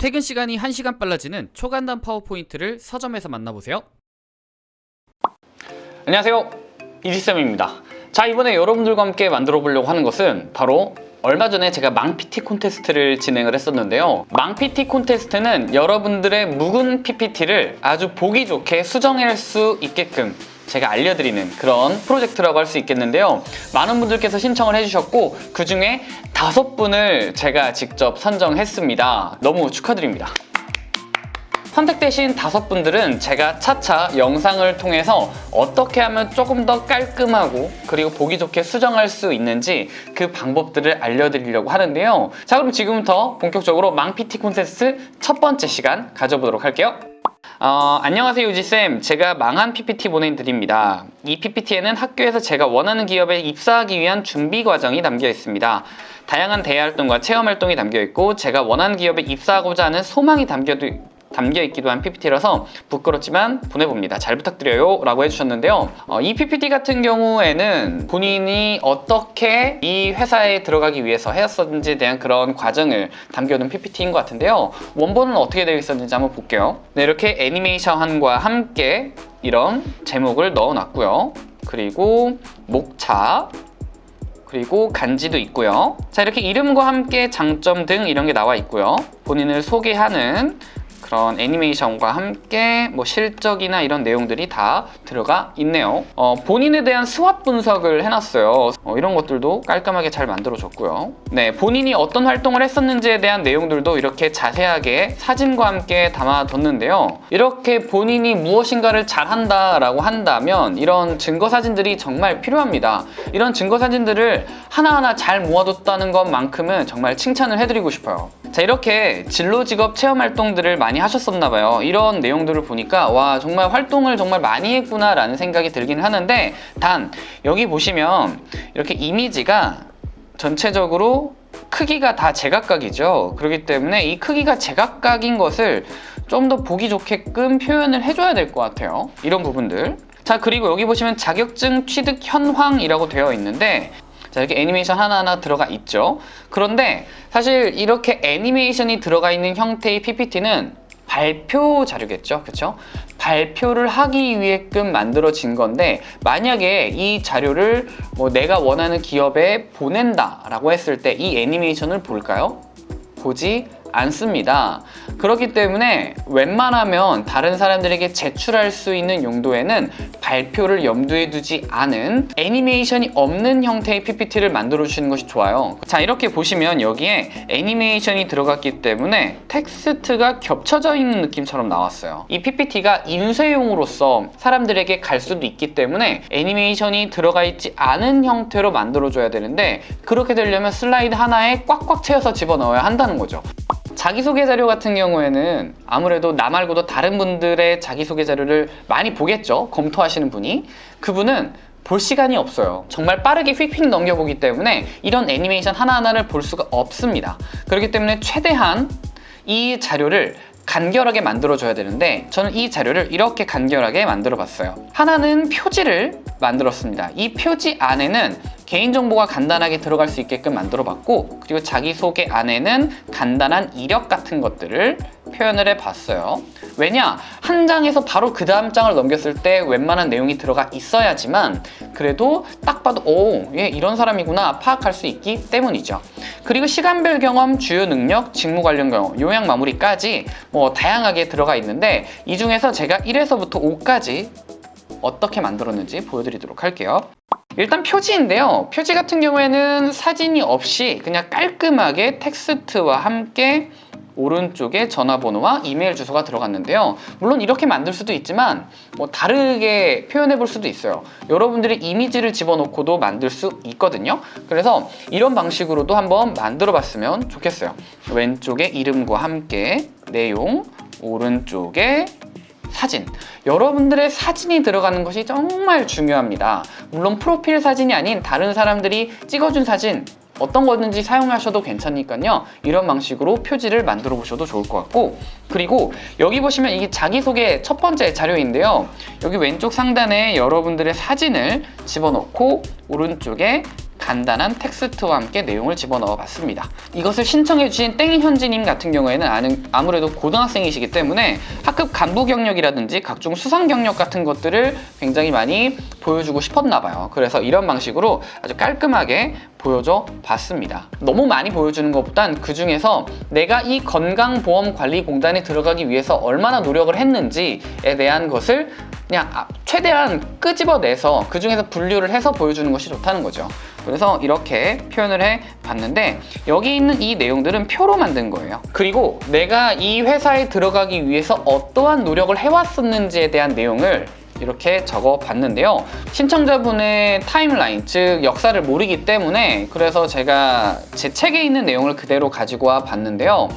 퇴근 시간이 1시간 빨라지는 초간단 파워포인트를 서점에서 만나보세요. 안녕하세요. 이지쌤입니다. 자 이번에 여러분들과 함께 만들어 보려고 하는 것은 바로 얼마 전에 제가 망PT 콘테스트를 진행을 했었는데요. 망PT 콘테스트는 여러분들의 묵은 PPT를 아주 보기 좋게 수정할 수 있게끔 제가 알려드리는 그런 프로젝트라고 할 수 있겠는데요. 많은 분들께서 신청을 해주셨고 그 중에 다섯 분을 제가 직접 선정했습니다. 너무 축하드립니다. 선택되신 다섯 분들은 제가 차차 영상을 통해서 어떻게 하면 조금 더 깔끔하고 그리고 보기 좋게 수정할 수 있는지 그 방법들을 알려드리려고 하는데요. 자 그럼 지금부터 본격적으로 망PT 콘테스트 첫 번째 시간 가져보도록 할게요 어, 안녕하세요 유지쌤. 제가 망한 PPT 보내드립니다. 이 PPT에는 학교에서 제가 원하는 기업에 입사하기 위한 준비 과정이 담겨 있습니다. 다양한 대외 활동과 체험 활동이 담겨 있고 제가 원하는 기업에 입사하고자 하는 소망이 담겨 담겨 있기도 한 PPT라서 부끄럽지만 보내봅니다. 잘 부탁드려요 라고 해주셨는데요. 어, 이 PPT 같은 경우에는 본인이 어떻게 이 회사에 들어가기 위해서 해왔었는지에 대한 그런 과정을 담겨둔 PPT인 것 같은데요. 원본은 어떻게 되어 있었는지 한번 볼게요. 네, 이렇게 애니메이션과 함께 이런 제목을 넣어놨고요. 그리고 목차 그리고 간지도 있고요. 자 이렇게 이름과 함께 장점 등 이런 게 나와 있고요. 본인을 소개하는 그런 애니메이션과 함께 뭐 실적이나 이런 내용들이 다 들어가 있네요. 어, 본인에 대한 스왑 분석을 해놨어요. 어, 이런 것들도 깔끔하게 잘 만들어줬고요. 네, 본인이 어떤 활동을 했었는지에 대한 내용들도 이렇게 자세하게 사진과 함께 담아뒀는데요. 이렇게 본인이 무엇인가를 잘한다 라고 한다면 이런 증거 사진들이 정말 필요합니다. 이런 증거 사진들을 하나하나 잘 모아뒀다는 것만큼은 정말 칭찬을 해드리고 싶어요. 자 이렇게 진로 직업 체험 활동들을 많이 하셨었나 봐요. 이런 내용들을 보니까 와 정말 활동을 정말 많이 했구나 라는 생각이 들긴 하는데 단 여기 보시면 이렇게 이미지가 전체적으로 크기가 다 제각각이죠. 그렇기 때문에 이 크기가 제각각인 것을 좀 더 보기 좋게끔 표현을 해줘야 될 것 같아요. 이런 부분들. 자 그리고 여기 보시면 자격증 취득 현황이라고 되어 있는데 자 이렇게 애니메이션 하나하나 들어가 있죠. 그런데 사실 이렇게 애니메이션이 들어가 있는 형태의 PPT는 발표 자료겠죠 그렇죠 발표를 하기 위해끔 만들어진 건데 만약에 이 자료를 뭐 내가 원하는 기업에 보낸다 라고 했을 때 이 애니메이션을 볼까요? 보지 않습니다. 그렇기 때문에 웬만하면 다른 사람들에게 제출할 수 있는 용도에는 발표를 염두에 두지 않은 애니메이션이 없는 형태의 PPT를 만들어 주시는 것이 좋아요. 자 이렇게 보시면 여기에 애니메이션이 들어갔기 때문에 텍스트가 겹쳐져 있는 느낌처럼 나왔어요. 이 PPT가 인쇄용으로서 사람들에게 갈 수도 있기 때문에 애니메이션이 들어가 있지 않은 형태로 만들어 줘야 되는데 그렇게 되려면 슬라이드 하나에 꽉꽉 채워서 집어넣어야 한다는 거죠 자기소개 자료 같은 경우에는 아무래도 나 말고도 다른 분들의 자기소개 자료를 많이 보겠죠? 검토하시는 분이. 그분은 볼 시간이 없어요. 정말 빠르게 휙휙 넘겨보기 때문에 이런 애니메이션 하나하나를 볼 수가 없습니다. 그렇기 때문에 최대한 이 자료를 간결하게 만들어줘야 되는데 저는 이 자료를 이렇게 간결하게 만들어 봤어요. 하나는 표지를 만들었습니다. 이 표지 안에는 개인정보가 간단하게 들어갈 수 있게끔 만들어 봤고 그리고 자기소개 안에는 간단한 이력 같은 것들을 표현을 해봤어요. 왜냐? 한 장에서 바로 그 다음 장을 넘겼을 때 웬만한 내용이 들어가 있어야지만 그래도 딱 봐도 오, 얘 이런 사람이구나 파악할 수 있기 때문이죠. 그리고 시간별 경험, 주요 능력, 직무 관련 경험, 요약 마무리까지 뭐 다양하게 들어가 있는데 이 중에서 제가 1에서부터 5까지 어떻게 만들었는지 보여드리도록 할게요. 일단 표지인데요. 표지 같은 경우에는 사진이 없이 그냥 깔끔하게 텍스트와 함께 오른쪽에 전화번호와 이메일 주소가 들어갔는데요. 물론 이렇게 만들 수도 있지만 뭐 다르게 표현해 볼 수도 있어요. 여러분들이 이미지를 집어넣고도 만들 수 있거든요. 그래서 이런 방식으로도 한번 만들어 봤으면 좋겠어요. 왼쪽에 이름과 함께 내용 오른쪽에 사진. 여러분들의 사진이 들어가는 것이 정말 중요합니다. 물론 프로필 사진이 아닌 다른 사람들이 찍어준 사진 어떤 거든지 사용하셔도 괜찮으니까요 이런 방식으로 표지를 만들어 보셔도 좋을 것 같고 그리고 여기 보시면 이게 자기소개 첫 번째 자료인데요 여기 왼쪽 상단에 여러분들의 사진을 집어넣고 오른쪽에 간단한 텍스트와 함께 내용을 집어넣어 봤습니다. 이것을 신청해 주신 땡현지님 같은 경우에는 아무래도 고등학생이시기 때문에 학급 간부 경력이라든지 각종 수상 경력 같은 것들을 굉장히 많이 보여주고 싶었나 봐요. 그래서 이런 방식으로 아주 깔끔하게 보여줘 봤습니다. 너무 많이 보여주는 것보단 그 중에서 내가 이 건강보험관리공단에 들어가기 위해서 얼마나 노력을 했는지에 대한 것을 그냥 아- 최대한 끄집어내서 그 중에서 분류를 해서 보여주는 것이 좋다는 거죠. 그래서 이렇게 표현을 해 봤는데 여기 있는 이 내용들은 표로 만든 거예요. 그리고 내가 이 회사에 들어가기 위해서 어떠한 노력을 해왔었는지에 대한 내용을 이렇게 적어 봤는데요. 신청자분의 타임라인, 즉 역사를 모르기 때문에 그래서 제가 제 책에 있는 내용을 그대로 가지고 와 봤는데요.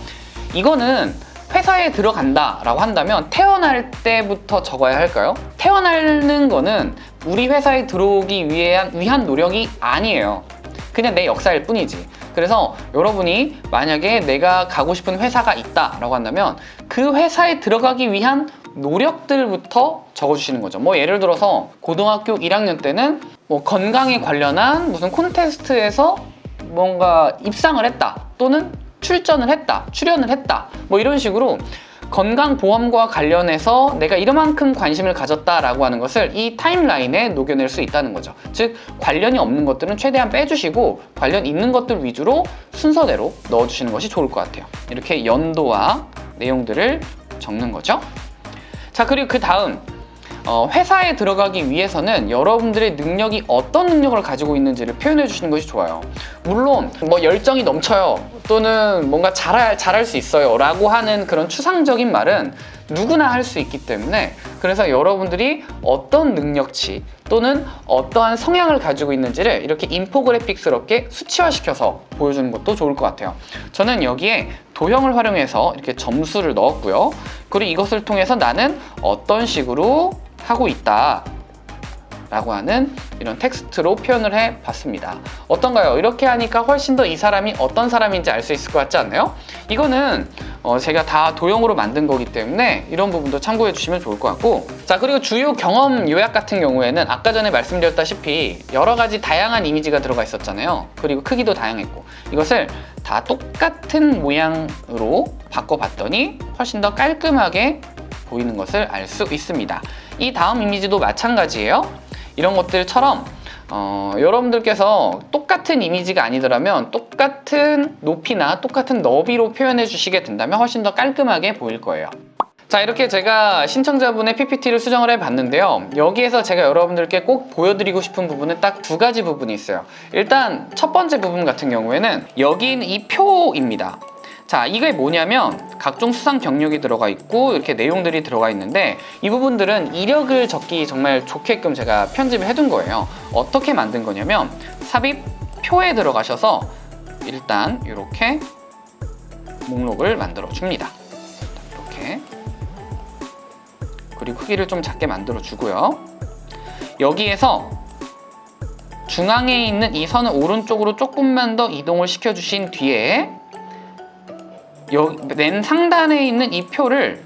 이거는 회사에 들어간다 라고 한다면 태어날 때부터 적어야 할까요? 태어나는 거는 우리 회사에 들어오기 위한, 위한 노력이 아니에요. 그냥 내 역사일 뿐이지. 그래서 여러분이 만약에 내가 가고 싶은 회사가 있다 라고 한다면 그 회사에 들어가기 위한 노력들부터 적어주시는 거죠. 뭐 예를 들어서 고등학교 1학년 때는 뭐 건강에 관련한 무슨 콘테스트에서 뭔가 입상을 했다 또는 출전을 했다 출연을 했다 뭐 이런 식으로 건강보험과 관련해서 내가 이만큼 관심을 가졌다라고 하는 것을 이 타임라인에 녹여낼 수 있다는 거죠. 즉 관련이 없는 것들은 최대한 빼주시고 관련 있는 것들 위주로 순서대로 넣어주시는 것이 좋을 것 같아요. 이렇게 연도와 내용들을 적는 거죠. 자 그리고 그 다음 어, 회사에 들어가기 위해서는 여러분들의 능력이 어떤 능력을 가지고 있는지를 표현해 주시는 것이 좋아요. 물론 뭐 열정이 넘쳐요 또는 뭔가 잘할, 잘할 수 있어요 라고 하는 그런 추상적인 말은 누구나 할 수 있기 때문에 그래서 여러분들이 어떤 능력치 또는 어떠한 성향을 가지고 있는지를 이렇게 인포그래픽스럽게 수치화시켜서 보여주는 것도 좋을 것 같아요. 저는 여기에 도형을 활용해서 이렇게 점수를 넣었고요. 그리고 이것을 통해서 나는 어떤 식으로 하고 있다 라고 하는 이런 텍스트로 표현을 해 봤습니다. 어떤가요? 이렇게 하니까 훨씬 더 이 사람이 어떤 사람인지 알 수 있을 것 같지 않나요? 이거는 어, 제가 다 도형으로 만든 거기 때문에 이런 부분도 참고해 주시면 좋을 것 같고 자 그리고 주요 경험 요약 같은 경우에는 아까 전에 말씀드렸다시피 여러 가지 다양한 이미지가 들어가 있었잖아요 그리고 크기도 다양했고 이것을 다 똑같은 모양으로 바꿔봤더니 훨씬 더 깔끔하게 보이는 것을 알 수 있습니다 이 다음 이미지도 마찬가지예요 이런 것들처럼 어, 여러분들께서 똑같은 이미지가 아니더라면 똑같은 높이나 똑같은 너비로 표현해 주시게 된다면 훨씬 더 깔끔하게 보일 거예요. 자 이렇게 제가 신청자분의 PPT를 수정을 해봤는데요. 여기에서 제가 여러분들께 꼭 보여드리고 싶은 부분은 딱 두 가지 부분이 있어요. 일단 첫 번째 부분 같은 경우에는 있는 이 표입니다. 자 이게 뭐냐면 각종 수상 경력이 들어가 있고 이렇게 내용들이 들어가 있는데 이 부분들은 이력을 적기 정말 좋게끔 제가 편집을 해둔 거예요. 어떻게 만든 거냐면 삽입 표에 들어가셔서 일단 이렇게 목록을 만들어 줍니다. 이렇게. 그리고 크기를 좀 작게 만들어 주고요. 여기에서 중앙에 있는 이 선을 오른쪽으로 조금만 더 이동을 시켜 주신 뒤에 여, 맨 상단에 있는 이 표를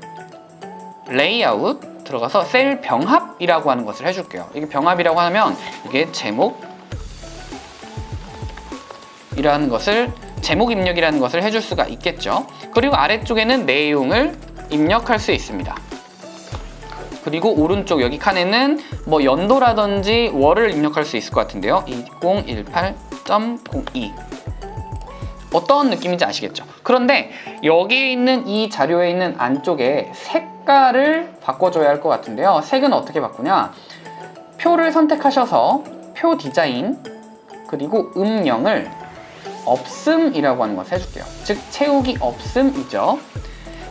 레이아웃 들어가서 셀 병합이라고 하는 것을 해줄게요. 이게 병합이라고 하면 이게 제목 이라는 것을 제목 입력이라는 것을 해줄 수가 있겠죠. 그리고 아래쪽에는 내용을 입력할 수 있습니다. 그리고 오른쪽 여기 칸에는 뭐 연도라든지 월을 입력할 수 있을 것 같은데요. 2018.02 어떤 느낌인지 아시겠죠? 그런데 여기 있는 이 자료에 있는 안쪽에 색깔을 바꿔줘야 할 것 같은데요. 색은 어떻게 바꾸냐? 표를 선택하셔서 표 디자인 그리고 음영을 없음이라고 하는 것을 해줄게요. 즉 채우기 없음이죠.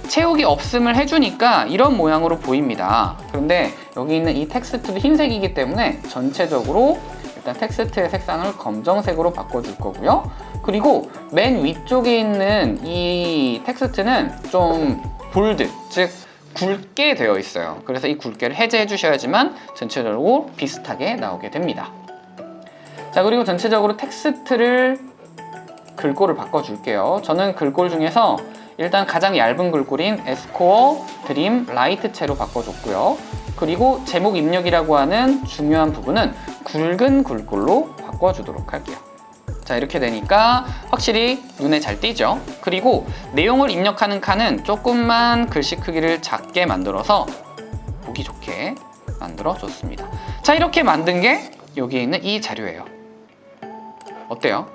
채우기 없음을 해주니까 이런 모양으로 보입니다. 그런데 여기 있는 이 텍스트도 흰색이기 때문에 전체적으로 일단 텍스트의 색상을 검정색으로 바꿔줄 거고요. 그리고 맨 위쪽에 있는 이 텍스트는 좀 bold, 즉 굵게 되어 있어요. 그래서 이 굵게를 해제해 주셔야지만 전체적으로 비슷하게 나오게 됩니다. 자 그리고 전체적으로 텍스트를 글꼴을 바꿔줄게요. 저는 글꼴 중에서 일단 가장 얇은 글꼴인 S-Core Dream Light체로 바꿔줬고요. 그리고 제목 입력이라고 하는 중요한 부분은 굵은 글꼴로 바꿔주도록 할게요. 자 이렇게 되니까 확실히 눈에 잘 띄죠 그리고 내용을 입력하는 칸은 조금만 글씨 크기를 작게 만들어서 보기 좋게 만들어 줬습니다 자 이렇게 만든 게 여기에 있는 이 자료예요 어때요?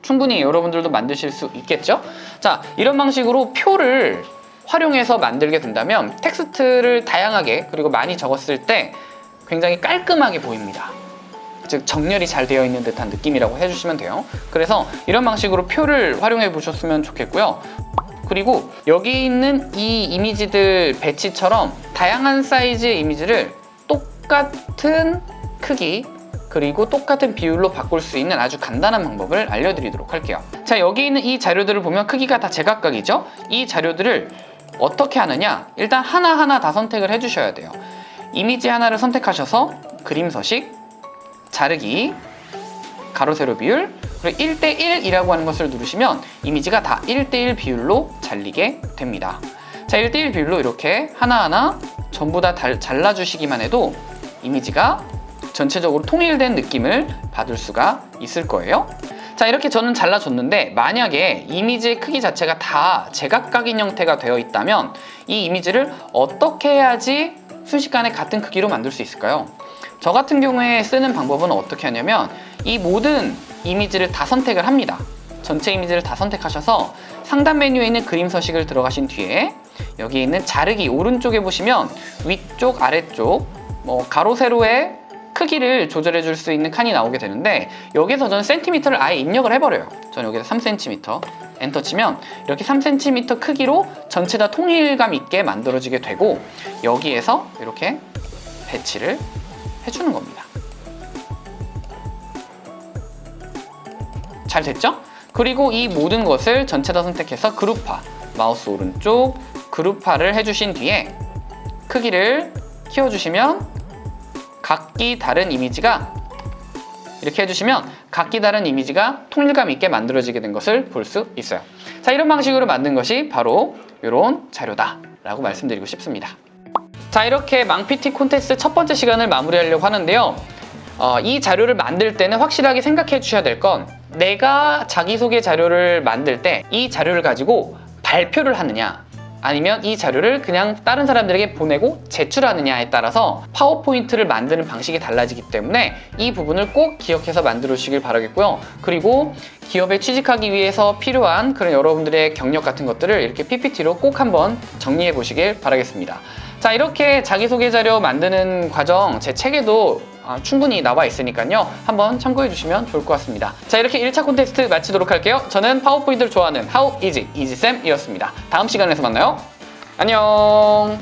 충분히 여러분들도 만드실 수 있겠죠? 자 이런 방식으로 표를 활용해서 만들게 된다면 텍스트를 다양하게 그리고 많이 적었을 때 굉장히 깔끔하게 보입니다 즉 정렬이 잘 되어 있는 듯한 느낌이라고 해주시면 돼요. 그래서 이런 방식으로 표를 활용해 보셨으면 좋겠고요. 그리고 여기 있는 이 이미지들 배치처럼 다양한 사이즈의 이미지를 똑같은 크기 그리고 똑같은 비율로 바꿀 수 있는 아주 간단한 방법을 알려드리도록 할게요. 자 여기 있는 이 자료들을 보면 크기가 다 제각각이죠? 이 자료들을 어떻게 하느냐? 일단 하나하나 다 선택을 해주셔야 돼요. 이미지 하나를 선택하셔서 그림 서식 자르기 가로 세로 비율 그리고 1대1이라고 하는 것을 누르시면 이미지가 다 1대1 비율로 잘리게 됩니다 자 1대1 비율로 이렇게 하나하나 전부 다 달- 잘라주시기만 해도 이미지가 전체적으로 통일된 느낌을 받을 수가 있을 거예요 자 이렇게 저는 잘라줬는데 만약에 이미지의 크기 자체가 다 제각각인 형태가 되어 있다면 이 이미지를 어떻게 해야지 순식간에 같은 크기로 만들 수 있을까요? 저 같은 경우에 쓰는 방법은 어떻게 하냐면 이 모든 이미지를 다 선택을 합니다. 전체 이미지를 다 선택하셔서 상단 메뉴에 있는 그림 서식을 들어가신 뒤에 여기 있는 자르기 오른쪽에 보시면 위쪽 아래쪽 뭐 가로 세로의 크기를 조절해 줄 수 있는 칸이 나오게 되는데 여기서 저는 센티미터를 아예 입력을 해버려요. 저는 여기서 3cm 엔터 치면 이렇게 3cm 크기로 전체 다 통일감 있게 만들어지게 되고 여기에서 이렇게 배치를 해주는 겁니다. 잘 됐죠? 그리고 이 모든 것을 전체 다 선택해서 그룹화. 마우스 오른쪽 그룹화를 해주신 뒤에 크기를 키워주시면 각기 다른 이미지가 이렇게 해주시면 각기 다른 이미지가 통일감 있게 만들어지게 된 것을 볼 수 있어요. 자 이런 방식으로 만든 것이 바로 이런 자료다 라고 말씀드리고 싶습니다 자 이렇게 망PT 콘테스트 첫 번째 시간을 마무리하려고 하는데요. 어, 이 자료를 만들 때는 확실하게 생각해 주셔야 될 건 내가 자기소개 자료를 만들 때 이 자료를 가지고 발표를 하느냐 아니면 이 자료를 그냥 다른 사람들에게 보내고 제출하느냐에 따라서 파워포인트를 만드는 방식이 달라지기 때문에 이 부분을 꼭 기억해서 만들어 주시길 바라겠고요. 그리고 기업에 취직하기 위해서 필요한 그런 여러분들의 경력 같은 것들을 이렇게 PPT로 꼭 한번 정리해 보시길 바라겠습니다 자 이렇게 자기소개 자료 만드는 과정 제 책에도 아, 충분히 나와 있으니까요. 한번 참고해 주시면 좋을 것 같습니다. 자 이렇게 1차 콘테스트 마치도록 할게요. 저는 파워포인트를 좋아하는 하우 이지 이지쌤이었습니다. 다음 시간에서 만나요. 안녕